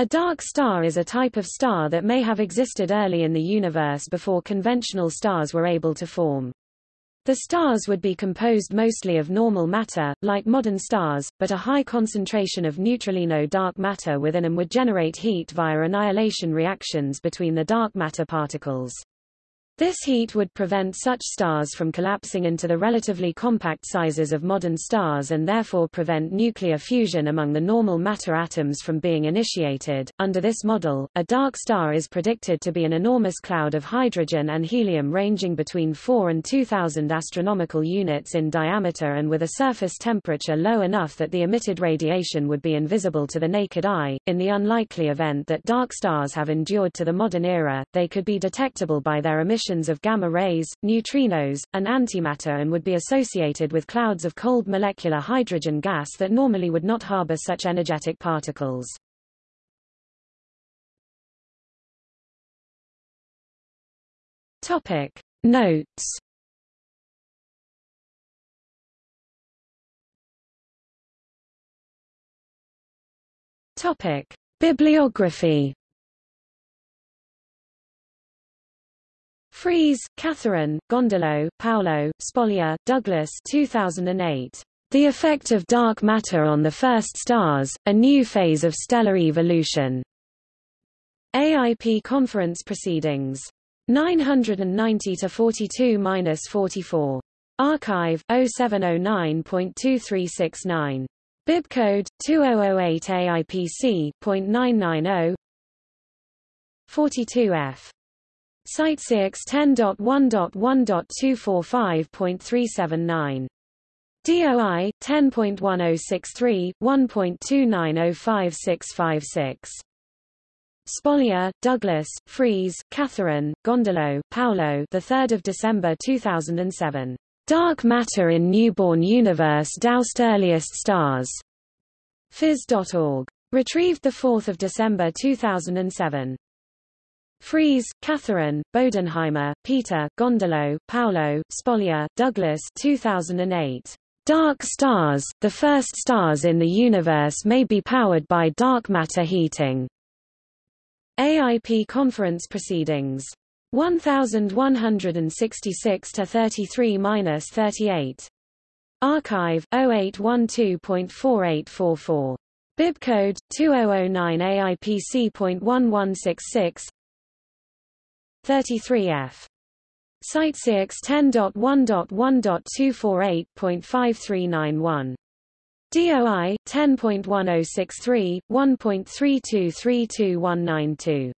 A dark star is a type of star that may have existed early in the universe before conventional stars were able to form. The stars would be composed mostly of normal matter, like modern stars, but a high concentration of neutralino dark matter within them would generate heat via annihilation reactions between the dark matter particles. This heat would prevent such stars from collapsing into the relatively compact sizes of modern stars and therefore prevent nuclear fusion among the normal matter atoms from being initiated. Under this model, a dark star is predicted to be an enormous cloud of hydrogen and helium ranging between 4 and 2000 astronomical units in diameter and with a surface temperature low enough that the emitted radiation would be invisible to the naked eye. In the unlikely event that dark stars have endured to the modern era, they could be detectable by their emission emissions of gamma rays, neutrinos, and antimatter and would be associated with clouds of cold molecular hydrogen gas that normally would not harbor such energetic particles. Topic. Notes. Topic. Bibliography Freese, Katherine, Gondolo, Paolo, Spolyar, Douglas 2008. The Effect of Dark Matter on the First Stars, A New Phase of Stellar Evolution. AIP Conference Proceedings. 990-42-44. arXiv, 0709.2369. Bibcode, 2008 AIPC.990 42F. CiteSeerX 10.1.1.245.379. DOI 10.1063 1.29055656. Spolyar, Douglas, Freese, Katherine, Gondolo, Paolo. The 3rd of December 2007. Dark Matter in Newborn Universe Doused Earliest Stars. Phys.org. Retrieved 4 December 2007. Freese, Katherine, Bodenheimer, Peter, Gondolo, Paolo, Spolyar, Douglas 2008. Dark stars, the first stars in the universe may be powered by dark matter heating. AIP Conference Proceedings. 1166-33-38. arXiv, 0812.4844. Bibcode, 2009 AIPC.1166 33F. CiteSeerX 10.1.1.248.5391. DOI 10.1063 1.3232192